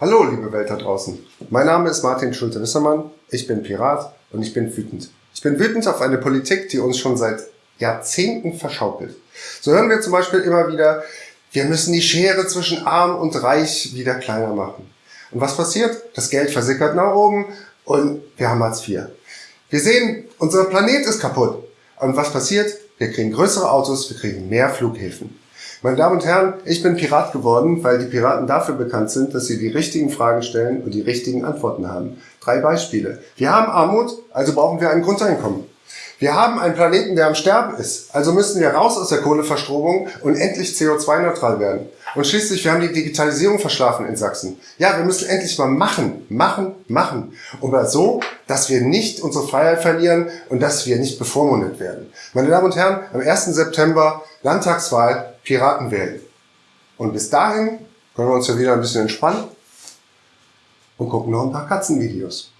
Hallo, liebe Welt da draußen. Mein Name ist Martin Schulte-Wissermann. Ich bin Pirat und ich bin wütend. Ich bin wütend auf eine Politik, die uns schon seit Jahrzehnten verschaukelt. So hören wir zum Beispiel immer wieder, wir müssen die Schere zwischen arm und reich wieder kleiner machen. Und was passiert? Das Geld versickert nach oben und wir haben Hartz IV. Wir sehen, unser Planet ist kaputt. Und was passiert? Wir kriegen größere Autos, wir kriegen mehr Flughäfen. Meine Damen und Herren, ich bin Pirat geworden, weil die Piraten dafür bekannt sind, dass sie die richtigen Fragen stellen und die richtigen Antworten haben. Drei Beispiele. Wir haben Armut, also brauchen wir ein Grundeinkommen. Wir haben einen Planeten, der am Sterben ist, also müssen wir raus aus der Kohleverstromung und endlich CO2-neutral werden. Und schließlich, wir haben die Digitalisierung verschlafen in Sachsen. Ja, wir müssen endlich mal machen, machen, machen. Aber so, dass wir nicht unsere Freiheit verlieren und dass wir nicht bevormundet werden. Meine Damen und Herren, am 1. September Landtagswahl Piraten wählen. Und bis dahin können wir uns ja wieder ein bisschen entspannen und gucken noch ein paar Katzenvideos.